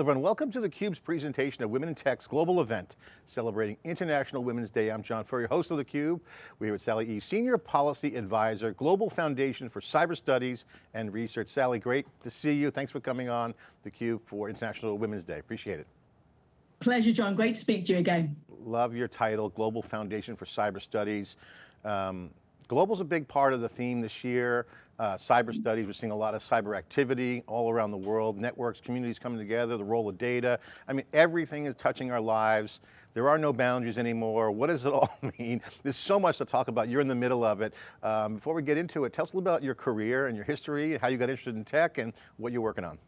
Hello everyone, welcome to theCUBE's presentation of Women in Tech's global event, celebrating International Women's Day. I'm John Furrier, host of theCUBE. We're here with Sally Eaves, Senior Policy Advisor, Global Foundation for Cyber Studies and Research. Sally, great to see you. Thanks for coming on theCUBE for International Women's Day, appreciate it. Pleasure, John, great to speak to you again. Love your title, Global Foundation for Cyber Studies. Um, Global's a big part of the theme this year. Uh, cyber studies, we're seeing a lot of cyber activity all around the world, networks, communities coming together, the role of data. I mean, everything is touching our lives. There are no boundaries anymore. What does it all mean? There's so much to talk about. You're in the middle of it. Um, before we get into it, tell us a little about your career and your history, how you got interested in tech and what you're working on.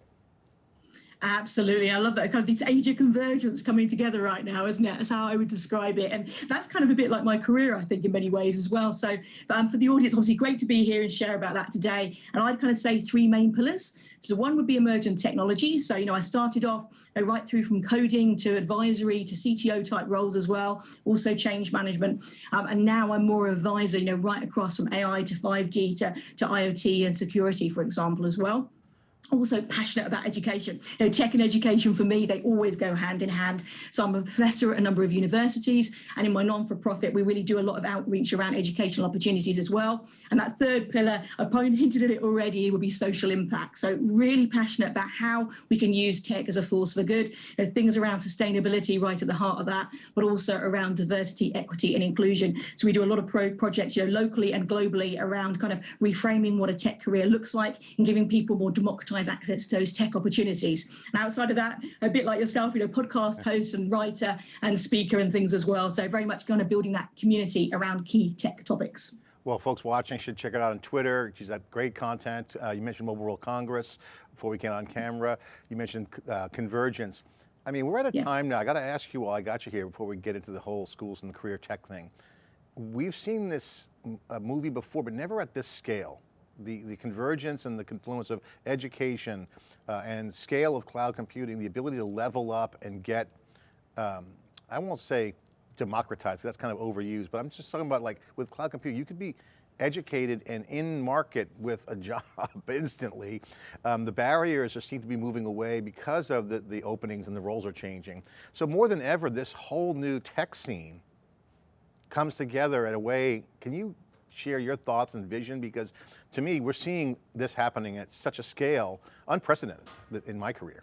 Absolutely. I love that kind of this age of convergence coming together right now, isn't it? That's how I would describe it. And that's kind of a bit like my career, I think, in many ways as well. So um, for the audience, obviously great to be here and share about that today. And I'd kind of say three main pillars. So one would be emergent technology. So, you know, I started off you know, right through from coding to advisory to CTO type roles as well, also change management. Um, and now I'm more advisor, you know, right across from AI to 5G to, to IoT and security, for example, as well also passionate about education. You know, tech and education for me, they always go hand in hand. So I'm a professor at a number of universities and in my non-for-profit, we really do a lot of outreach around educational opportunities as well. And that third pillar, I've hinted at it already, would be social impact. So really passionate about how we can use tech as a force for good. You know, things around sustainability right at the heart of that, but also around diversity, equity and inclusion. So we do a lot of pro projects you know, locally and globally around kind of reframing what a tech career looks like and giving people more democratized access to those tech opportunities. And outside of that, a bit like yourself, you know, podcast host and writer and speaker and things as well. So very much kind of building that community around key tech topics. Well, folks watching should check it out on Twitter. She's got great content. Uh, you mentioned Mobile World Congress before we came on camera. You mentioned uh, convergence. I mean, we're at a yeah. time now, I got to ask you while I got you here before we get into the whole schools and the career tech thing. We've seen this uh, movie before, but never at this scale the, the convergence and the confluence of education uh, and scale of cloud computing, the ability to level up and get, um, I won't say democratized, that's kind of overused, but I'm just talking about like with cloud computing, you could be educated and in market with a job instantly. Um, the barriers just seem to be moving away because of the, the openings and the roles are changing. So more than ever, this whole new tech scene comes together in a way, can you share your thoughts and vision? Because to me, we're seeing this happening at such a scale, unprecedented in my career.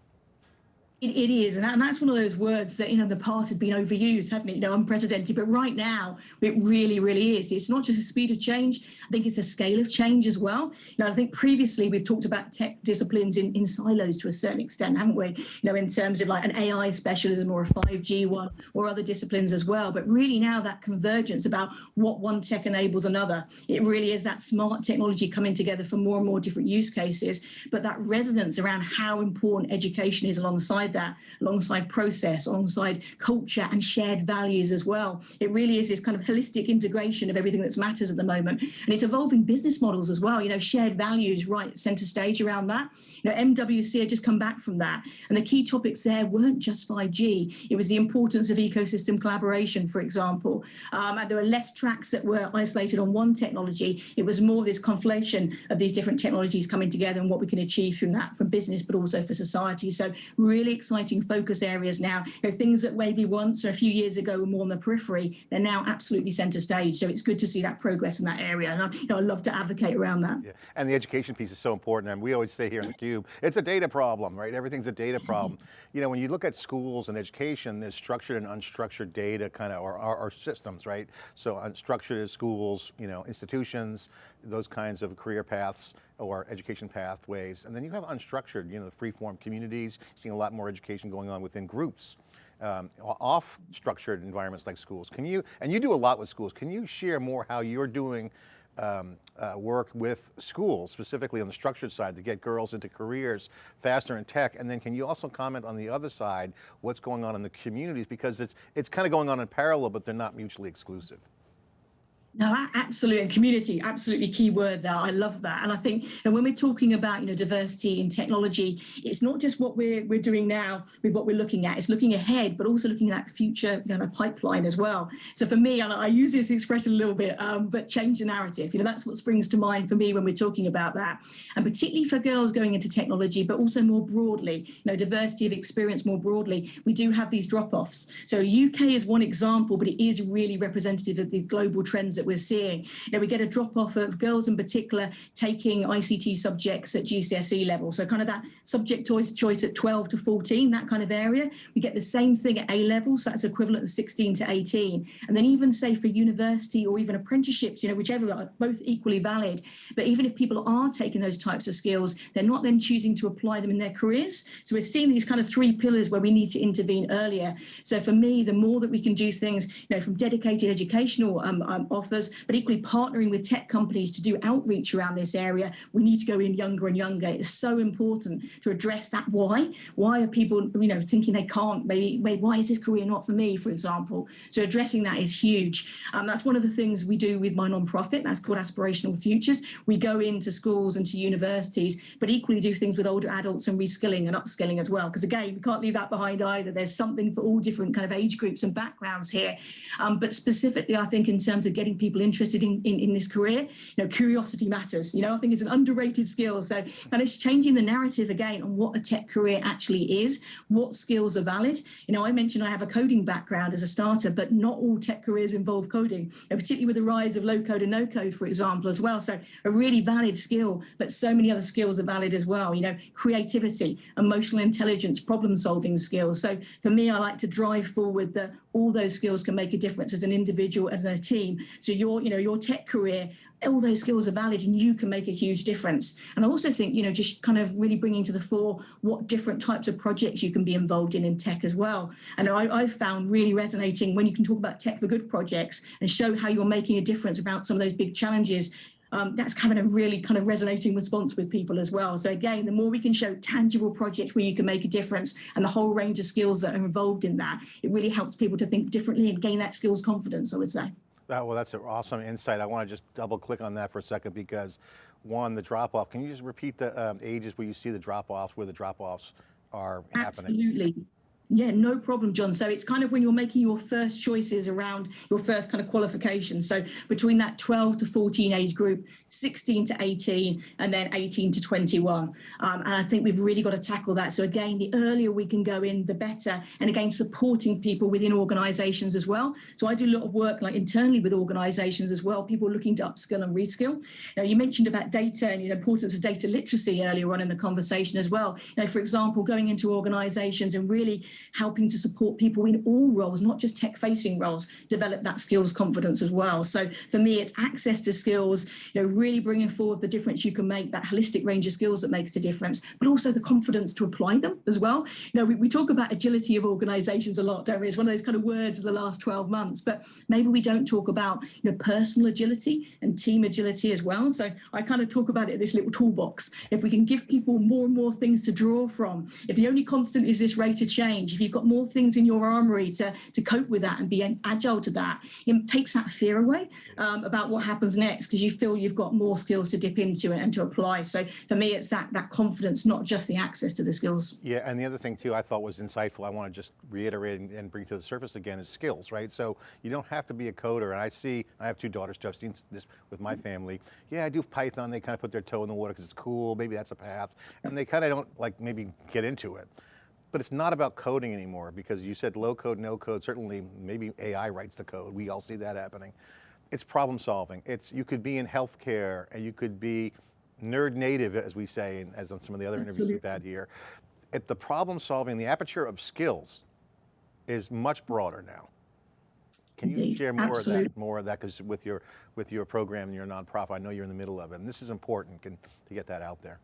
It, it is, and, that, and, that's one of those words that, you know, in the past had been overused, hasn't it? You know, unprecedented, but right now it really, really is. It's not just a speed of change, I think it's a scale of change as well. You know, I think previously we've talked about tech disciplines in, in silos to a certain extent, haven't we? You know, in terms of like an AI specialism or a 5G one or other disciplines as well. But really now that convergence about what one tech enables another, it really is that smart technology coming together for more and more different use cases, but that resonance around how important education is alongside alongside that, alongside process, alongside culture and shared values as well. It really is this kind of holistic integration of everything that matters at the moment. And it's evolving business models as well, you know, shared values right center stage around that. You know, MWC had just come back from that. And the key topics there weren't just 5G. It was the importance of ecosystem collaboration, for example. Um, and there were less tracks that were isolated on one technology. It was more this conflation of these different technologies coming together and what we can achieve from that from business, but also for society. So really exciting focus areas now. You know, things that maybe once or a few years ago were more on the periphery, they're now absolutely center stage. So it's good to see that progress in that area. And I, you know, I love to advocate around that. Yeah. And the education piece is so important. And we always say here in theCUBE, it's a data problem, right? Everything's a data mm-hmm. problem. you know, when you look at schools and education, there's structured and unstructured data kind of, or, or, or systems, right? So unstructured is schools, you know, institutions, those kinds of career paths or education pathways. And then you have unstructured, you know, the free-form communities, seeing a lot more education going on within groups. Um, off structured environments like schools. Can you, and you do a lot with schools, can you share more how you're doing um, uh, work with schools, specifically on the structured side to get girls into careers faster in tech? And then can you also comment on the other side, what's going on in the communities? Because it's, it's kind of going on in parallel, but they're not mutually exclusive. No, absolutely. And community, absolutely key word there. I love that. And I think know, when we're talking about, you know, diversity in technology, it's not just what we're we're doing now with what we're looking at. It's looking ahead, but also looking at that future you know, pipeline as well. So for me, and I use this expression a little bit, um, but change the narrative. You know, that's what springs to mind for me when we're talking about that. And particularly for girls going into technology, but also more broadly, you know, diversity of experience more broadly, we do have these drop-offs. So UK is one example, but it is really representative of the global trends that we're seeing. You know, we get a drop off of girls in particular taking ICT subjects at GCSE level. So kind of that subject choice, at 12 to 14, that kind of area. We get the same thing at A level, so that's equivalent of 16 to 18. And then even say for university or even apprenticeships, you know, whichever are both equally valid. But even if people are taking those types of skills, they're not then choosing to apply them in their careers. So we're seeing these kind of three pillars where we need to intervene earlier. So for me, the more that we can do things, you know, from dedicated educational um, um, but equally partnering with tech companies to do outreach around this area, we need to go in younger and younger. It's so important to address that why. Why are people, you know, thinking they can't, maybe, maybe why is this career not for me, for example? So addressing that is huge. Um, that's one of the things we do with my nonprofit, that's called Aspirational Futures. We go into schools and to universities, but equally do things with older adults and reskilling and upskilling as well. Because again, we can't leave that behind either. There's something for all different kind of age groups and backgrounds here. Um, but specifically, I think in terms of getting people interested in, in, in this career, you know, curiosity matters. You know, I think it's an underrated skill. So kind of changing the narrative again on what a tech career actually is, what skills are valid. You know, I mentioned I have a coding background as a starter, but not all tech careers involve coding, and particularly with the rise of low code and no code, for example, as well. So a really valid skill, but so many other skills are valid as well. You know, creativity, emotional intelligence, problem solving skills. So for me, I like to drive forward that all those skills can make a difference as an individual, as a team. So your, you know, your tech career, all those skills are valid and you can make a huge difference. And I also think, you know, just kind of really bringing to the fore what different types of projects you can be involved in in tech as well. And I, I've found really resonating when you can talk about tech for good projects and show how you're making a difference about some of those big challenges um, that's having a really kind of resonating response with people as well. So again, the more we can show tangible projects where you can make a difference and the whole range of skills that are involved in that, it really helps people to think differently and gain that skills confidence, I would say. That, well, that's an awesome insight. I want to just double click on that for a second because one, the drop off, can you just repeat the um, ages where you see the drop offs, where the drop offs are Absolutely. happening? Absolutely. Yeah, no problem, John. So it's kind of when you're making your first choices around your first kind of qualifications. So between that 12 to 14 age group, 16 to 18, and then 18 to 21. Um, and I think we've really got to tackle that. So again, the earlier we can go in, the better. And again, supporting people within organizations as well. So I do a lot of work like internally with organizations as well, people looking to upskill and reskill. Now, you mentioned about data and the importance of data literacy earlier on in the conversation as well. You know, for example, going into organizations and really helping to support people in all roles, not just tech facing roles, develop that skills confidence as well. So for me, it's access to skills, you know, really bringing forward the difference you can make, that holistic range of skills that makes a difference, but also the confidence to apply them as well. You know, we, we talk about agility of organizations a lot, don't we? It's one of those kind of words of the last 12 months, but maybe we don't talk about, you know, personal agility and team agility as well. So I kind of talk about it, this little toolbox. If we can give people more and more things to draw from, if the only constant is this rate of change, if you've got more things in your armory to, to cope with that and be agile to that, it takes that fear away um, about what happens next because you feel you've got more skills to dip into it and to apply. So for me, it's that, that confidence, not just the access to the skills. Yeah, and the other thing too I thought was insightful, I want to just reiterate and, and bring to the surface again is skills, right? So you don't have to be a coder, and I see, I have two daughters, Justine, this with my family. Yeah, I do Python, they kind of put their toe in the water because it's cool, maybe that's a path, and they kind of don't like maybe get into it. But it's not about coding anymore because you said low code, no code, certainly maybe AI writes the code. We all see that happening. It's problem solving. It's, you could be in healthcare and you could be nerd native, as we say, as on some of the other interviews we've had here. It, the problem solving, the aperture of skills is much broader now. Can you share more Absolutely. of that, more of that, because with your with your program and your nonprofit, I know you're in the middle of it, and this is important can, to get that out there.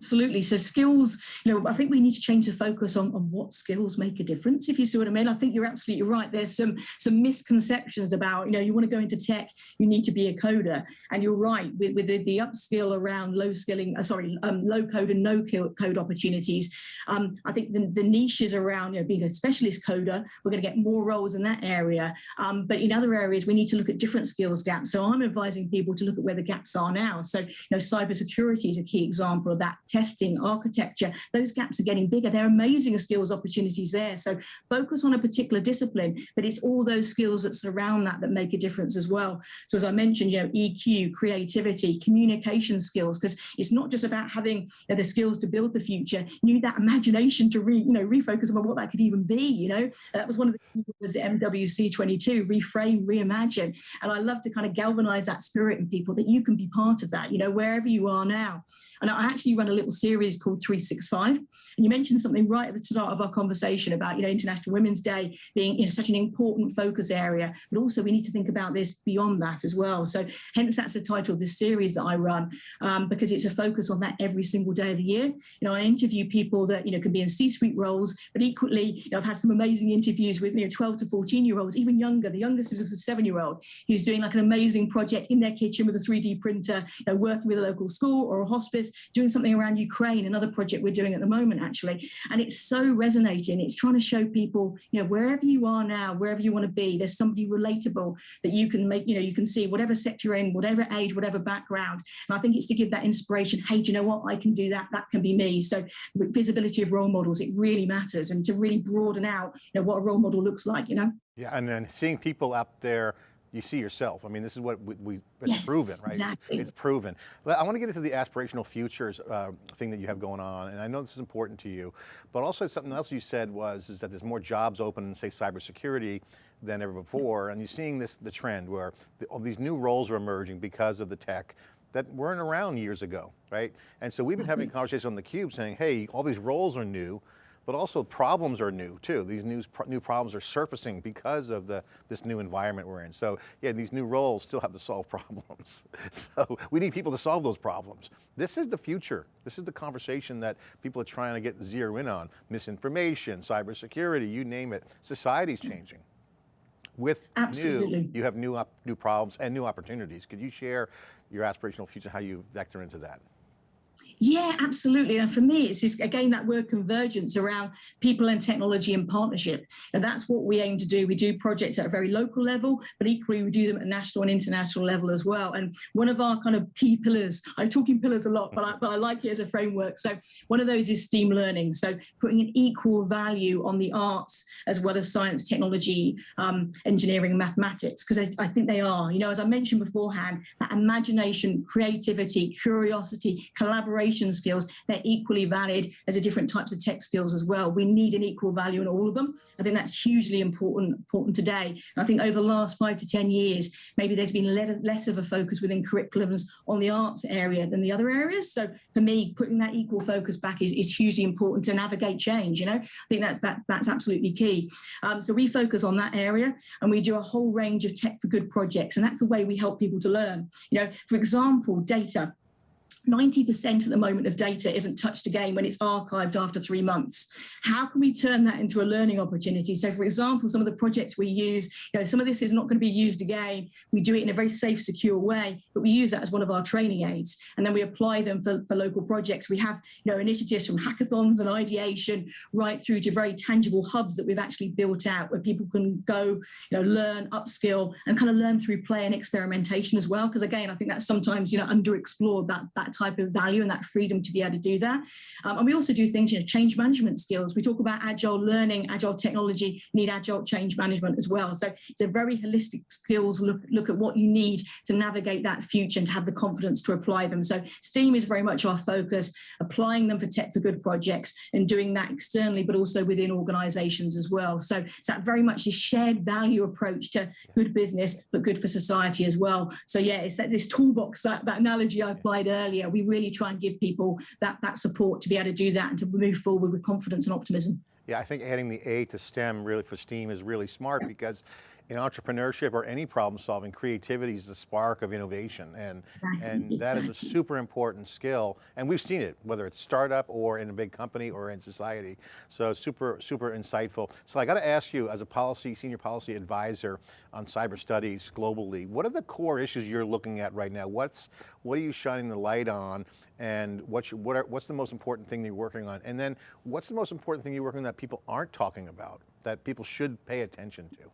Absolutely. So skills, you know, I think we need to change the focus on, on what skills make a difference, if you see what I mean. I think you're absolutely right. There's some some misconceptions about, you know, you want to go into tech, you need to be a coder. And you're right, with, with the, the upskill around low skilling, uh, sorry, um, low code and no code opportunities. Um, I think the, the niches around, you know, being a specialist coder, we're going to get more roles in that area. Um, but in other areas, we need to look at different skills gaps. So I'm advising people to look at where the gaps are now. So, you know, cybersecurity is a key example of that testing, architecture, those gaps are getting bigger. There are amazing skills opportunities there. So focus on a particular discipline, but it's all those skills that surround that that make a difference as well. So as I mentioned, you know, EQ, creativity, communication skills, because it's not just about having you know, the skills to build the future. You need that imagination to re, you know, refocus on what that could even be, you know. That was one of the words at MWC22, reframe, reimagine. And I love to kind of galvanize that spirit in people that you can be part of that, you know, wherever you are now. And I actually run a little series called 365. And you mentioned something right at the start of our conversation about, you know, International Women's Day being you know, such an important focus area, but also we need to think about this beyond that as well. So hence that's the title of this series that I run, um, because it's a focus on that every single day of the year. You know, I interview people that, you know, can be in C-suite roles, but equally, you know, I've had some amazing interviews with, you know, 12 to 14 year olds, even younger. The youngest is a seven year old who's doing like an amazing project in their kitchen with a 3D printer, you know, working with a local school or a hospice, doing something around Ukraine, another project we're doing at the moment, actually. And it's so resonating. It's trying to show people, you know, wherever you are now, wherever you want to be, there's somebody relatable that you can make, you know, you can see whatever sector you're in, whatever age, whatever background. And I think it's to give that inspiration. Hey, do you know what? I can do that. That can be me. So visibility of role models, it really matters. And to really broaden out, you know, what a role model looks like, you know? Yeah, and then seeing people out there you see yourself. I mean, this is what we, we it's yes, proven, right? Exactly. It's proven. I want to get into the aspirational futures uh, thing that you have going on, and I know this is important to you, but also something else you said was is that there's more jobs open in say cybersecurity than ever before, and you're seeing this the trend where the, all these new roles are emerging because of the tech that weren't around years ago, right? And so we've been having Mm-hmm. conversations on theCUBE saying, hey, all these roles are new, but also problems are new too. These new, new problems are surfacing because of the, this new environment we're in. So yeah, these new roles still have to solve problems. so we need people to solve those problems. This is the future. This is the conversation that people are trying to get zero in on. Misinformation, cybersecurity, you name it. Society's changing. With Absolutely. new, you have new, new problems and new opportunities. Could you share your aspirational future, how you vector into that? Yeah, absolutely. And for me, it's just, again, that word convergence around people and technology and partnership. And that's what we aim to do. We do projects at a very local level, but equally we do them at national and international level as well. And one of our kind of key pillars, I'm talking pillars a lot, but I, but I like it as a framework. So one of those is STEAM learning. So putting an equal value on the arts as well as science, technology, um, engineering, mathematics, because I, I think they are, you know, as I mentioned beforehand, that imagination, creativity, curiosity, collaboration, skills, they're equally valid as the different types of tech skills as well. We need an equal value in all of them. I think that's hugely important, important today. And I think over the last five to 10 years, maybe there's been less of a focus within curriculums on the arts area than the other areas. So for me, putting that equal focus back is, is hugely important to navigate change. You know, I think that's that that's absolutely key. Um, so we focus on that area and we do a whole range of tech for good projects. And that's the way we help people to learn. You know, for example, data. 90% at the moment of data isn't touched again when it's archived after three months. How can we turn that into a learning opportunity? So for example, some of the projects we use, you know, some of this is not going to be used again. We do it in a very safe, secure way, but we use that as one of our training aids. And then we apply them for, for local projects. We have, you know, initiatives from hackathons and ideation right through to very tangible hubs that we've actually built out where people can go, you know, learn, upskill and kind of learn through play and experimentation as well. Because again, I think that's sometimes, you know, underexplored that, that type of value and that freedom to be able to do that. Um, and we also do things, you know, change management skills. We talk about agile learning, agile technology, need agile change management as well. So it's a very holistic skills look, look at what you need to navigate that future and to have the confidence to apply them. So STEAM is very much our focus, applying them for tech for good projects and doing that externally, but also within organizations as well. So it's that very much this shared value approach to good business, but good for society as well. So yeah, it's that this toolbox, that, that analogy I applied earlier, we really try and give people that, that support to be able to do that and to move forward with confidence and optimism. Yeah, I think adding the A to STEM really for STEAM is really smart because in entrepreneurship or any problem solving, creativity is the spark of innovation. And, and that is a super important skill. And we've seen it, whether it's startup or in a big company or in society. So super, super insightful. So I got to ask you as a policy, senior policy advisor on cyber studies globally, what are the core issues you're looking at right now? What's, what are you shining the light on? And what's, what are, what's the most important thing you're working on? And then what's the most important thing you're working on that people aren't talking about, that people should pay attention to?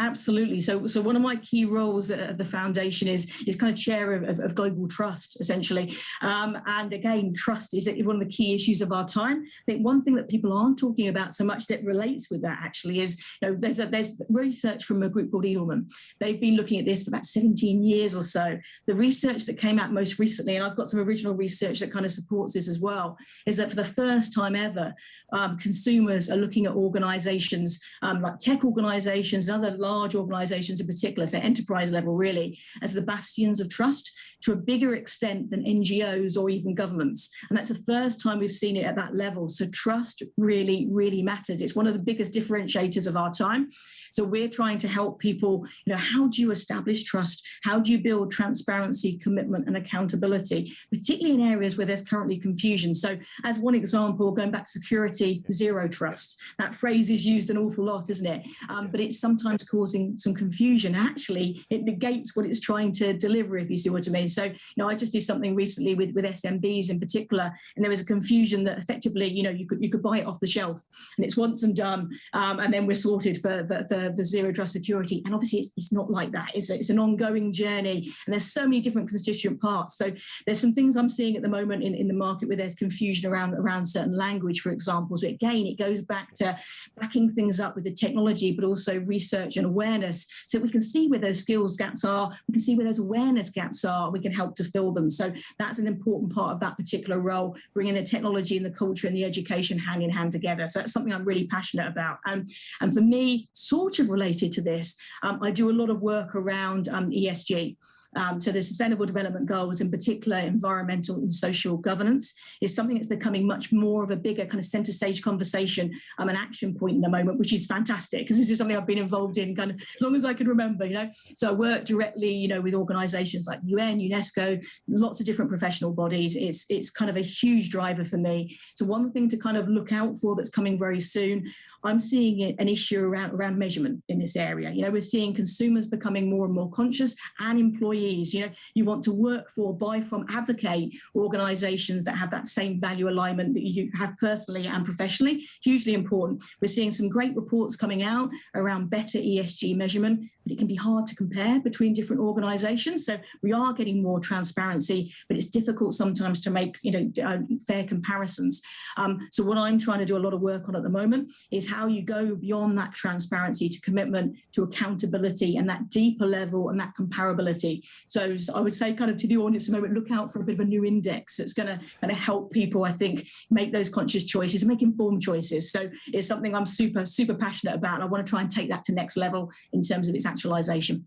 Absolutely. So, so one of my key roles at the foundation is is kind of chair of, of, of global trust, essentially. Um, and again, trust is one of the key issues of our time. I think one thing that people aren't talking about so much that relates with that actually is, you know, there's a, there's research from a group called Edelman. They've been looking at this for about 17 years or so. The research that came out most recently, and I've got some original research that kind of supports this as well, is that for the first time ever, um, consumers are looking at organizations um, like tech organizations and other large organizations in particular, so enterprise level really, as the bastions of trust to a bigger extent than NGOs or even governments. And that's the first time we've seen it at that level. So trust really, really matters. It's one of the biggest differentiators of our time. So we're trying to help people, you know, how do you establish trust? How do you build transparency, commitment and accountability, particularly in areas where there's currently confusion. So as one example, going back to security, zero trust. That phrase is used an awful lot, isn't it? Um, but it's sometimes causing some confusion. Actually, it negates what it's trying to deliver, if you see what I mean. So, you know, I just did something recently with, with SMBs in particular, and there was a confusion that effectively, you know, you could you could buy it off the shelf and it's once and done, um, and then we're sorted for, for, for the, zero trust security. And obviously it's, it's not like that. It's, it's an ongoing journey and there's so many different constituent parts. So there's some things I'm seeing at the moment in, in the market where there's confusion around, around certain language, for example. So again, it goes back to backing things up with the technology, but also research and awareness so we can see where those skills gaps are, we can see where those awareness gaps are, we can help to fill them. So that's an important part of that particular role, bringing the technology and the culture and the education hand in hand together. So that's something I'm really passionate about. Um, and for me, sort of related to this, um, I do a lot of work around um, ESG. Um, so the Sustainable Development Goals, in particular environmental and social governance, is something that's becoming much more of a bigger kind of centre stage conversation, um, an action point in the moment, which is fantastic because this is something I've been involved in kind of as long as I can remember, you know. So I work directly, you know, with organisations like the UN, UNESCO, lots of different professional bodies. It's it's kind of a huge driver for me. So one thing to kind of look out for that's coming very soon. I'm seeing an issue around around measurement in this area. You know, we're seeing consumers becoming more and more conscious and employees. You know, you want to work for, buy from, advocate organisations that have that same value alignment that you have personally and professionally. Hugely important. We're seeing some great reports coming out around better ESG measurement, but it can be hard to compare between different organisations. So we are getting more transparency, but it's difficult sometimes to make you know uh, fair comparisons. Um, so what I'm trying to do a lot of work on at the moment is how you go beyond that transparency to commitment to accountability and that deeper level and that comparability. So I would say kind of to the audience at the moment, look out for a bit of a new index that's going to kind of help people, I think, make those conscious choices and make informed choices. So it's something I'm super, super passionate about. I want to try and take that to next level in terms of its actualization.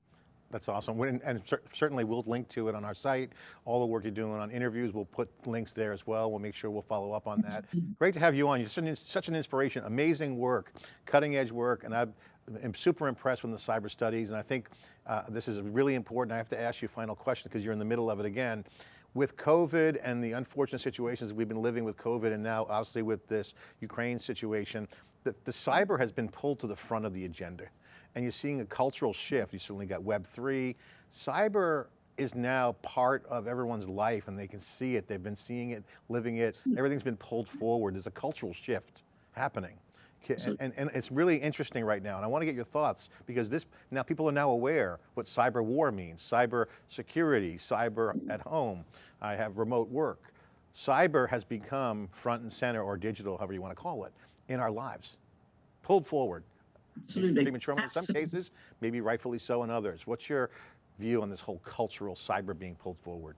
That's awesome. And certainly we'll link to it on our site. All the work you're doing on interviews, we'll put links there as well. We'll make sure we'll follow up on that. Great to have you on. You're such an inspiration, amazing work, cutting edge work. And I've I'm super impressed with the cyber studies and I think uh, this is really important. I have to ask you a final question because you're in the middle of it again. With COVID and the unfortunate situations we've been living with COVID and now obviously with this Ukraine situation, the, the cyber has been pulled to the front of the agenda. And you're seeing a cultural shift. You certainly got Web3. Cyber is now part of everyone's life and they can see it. They've been seeing it, living it. Hmm. Everything's been pulled forward. There's a cultural shift happening. And, and, and, it's really interesting right now, and I want to get your thoughts because this now people are now aware what cyber war means, cyber security, cyber at home. I have remote work. Cyber has become front and center or digital, however you want to call it, in our lives, pulled forward. Absolutely. Prematurely in some cases, maybe rightfully so in others. What's your view on this whole cultural cyber being pulled forward?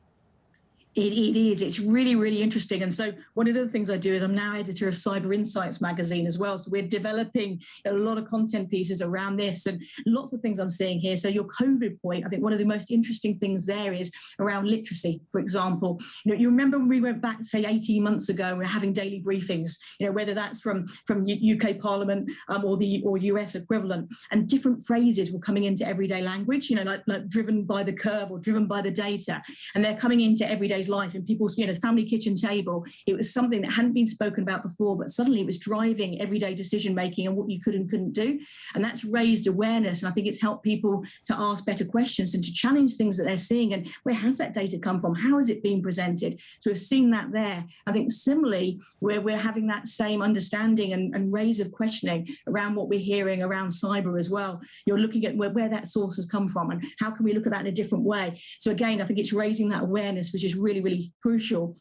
It, it is. It's really, really interesting. And so one of the things I do is I'm now editor of Cyber Insights magazine as well. So we're developing a lot of content pieces around this and lots of things I'm seeing here. So your COVID point, I think one of the most interesting things there is around literacy, for example. You know, you remember when we went back, say, 18 months ago, we're having daily briefings, you know, whether that's from, from UK Parliament um, or the or US equivalent, and different phrases were coming into everyday language, you know, like, like driven by the curve or driven by the data. And they're coming into everyday life and people's you know family kitchen table it was something that hadn't been spoken about before but suddenly it was driving everyday decision making and what you could and couldn't do. And that's raised awareness and i think it's helped people to ask better questions and to challenge things that they're seeing. And where has that data come from? How is it being presented? So we've seen that there. I think similarly where we're having that same understanding and, and raise of questioning around what we're hearing around cyber as well. You're looking at where, where that source has come from and how can we look at that in a different way? So again i think it's raising that awareness which is really really crucial.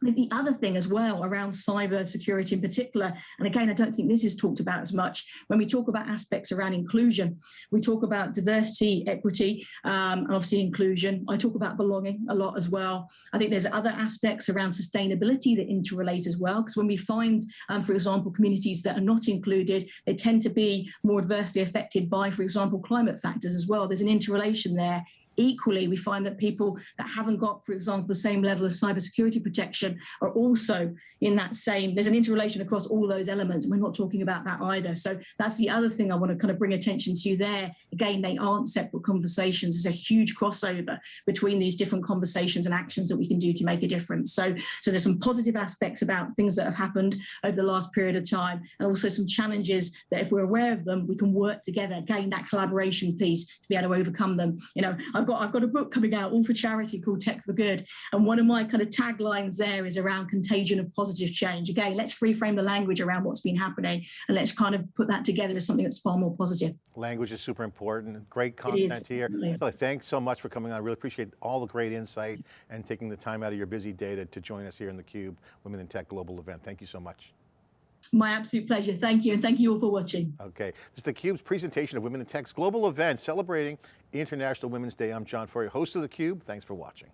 The other thing as well around cyber security in particular, and again, I don't think this is talked about as much, when we talk about aspects around inclusion, we talk about diversity, equity, um, and obviously inclusion. I talk about belonging a lot as well. I think there's other aspects around sustainability that interrelate as well, because when we find, um, for example, communities that are not included, they tend to be more adversely affected by, for example, climate factors as well. There's an interrelation there Equally, we find that people that haven't got, for example, the same level of cybersecurity protection are also in that same, there's an interrelation across all those elements. We're not talking about that either. So that's the other thing I want to kind of bring attention to there. Again, they aren't separate conversations. There's a huge crossover between these different conversations and actions that we can do to make a difference. So, so there's some positive aspects about things that have happened over the last period of time, and also some challenges that if we're aware of them, we can work together, gain that collaboration piece to be able to overcome them. You know, I've got I've got a book coming out all for charity called Tech for Good. And one of my kind of taglines there is around contagion of positive change. Again, let's reframe the language around what's been happening and let's kind of put that together as something that's far more positive. Language is super important. Great content here. So thanks so much for coming on. I really appreciate all the great insight and taking the time out of your busy day to, to join us here in the Cube Women in Tech Global event. Thank you so much. My absolute pleasure. Thank you. And thank you all for watching. Okay. This is theCUBE's presentation of Women in Tech's global event celebrating International Women's Day. I'm John Furrier, host of theCUBE. Thanks for watching.